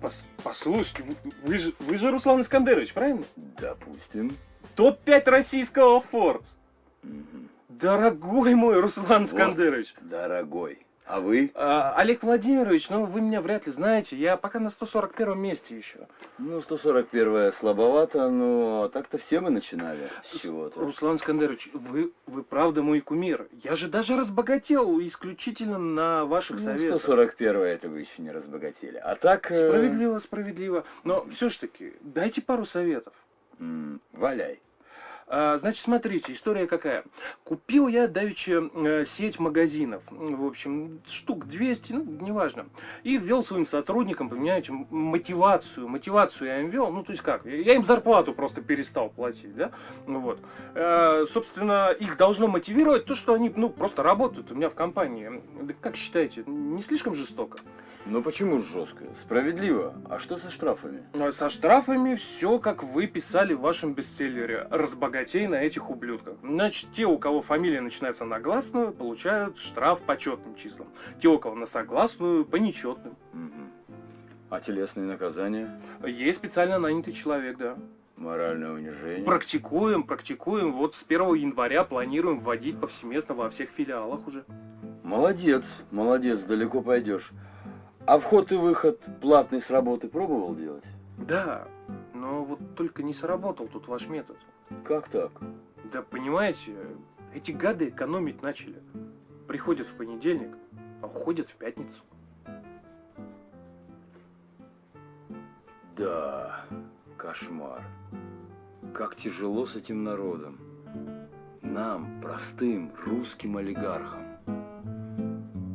Пос- послушайте, вы, же, вы же Руслан Искандерович, правильно? Допустим. Топ-5 российского Forbes. Мгм. Дорогой мой Руслан Вот. Искандерович. Дорогой. А вы? А, Олег Владимирович, ну вы меня вряд ли знаете, я пока на 141 месте еще. Ну, 141 слабовато, но так-то все мы начинали с чего-то. Руслан Искандерович, вы, вы правда мой кумир. Я же даже разбогател исключительно на ваших Ну, советах. 141 это вы еще не разбогатели. А так... э, Справедливо, справедливо. Но все ж таки, дайте пару советов. м, валяй. А, значит, смотрите, история какая. Купил я давеча э, сеть магазинов, в общем, штук 200, ну, неважно. И ввел своим сотрудникам, понимаете, мотивацию. Мотивацию я им ввел, ну, то есть как, я им зарплату просто перестал платить, да, ну вот. Э, собственно, их должно мотивировать то, что они, ну, просто работают у меня в компании. Да как считаете, не слишком жестоко? Ну почему жестко? Справедливо. А что со штрафами? А Со штрафами все, как вы писали в вашем бестселлере. Разбогатей на этих ублюдках. Значит, те, у кого фамилия начинается на гласную, получают штраф по четным числам. Те, у кого на согласную, по нечетным. Мгм. А телесные наказания? Есть специально нанятый человек, да. Моральное унижение? Практикуем, практикуем. Вот с 1 января планируем вводить повсеместно во всех филиалах уже. Молодец, молодец, далеко пойдешь. А вход и выход платный с работы пробовал делать? Да, но вот только не сработал тут ваш метод. Как так? Да понимаете, эти гады экономить начали. Приходят в понедельник, а уходят в пятницу. Да, кошмар. Как тяжело с этим народом. Нам, простым русским олигархам.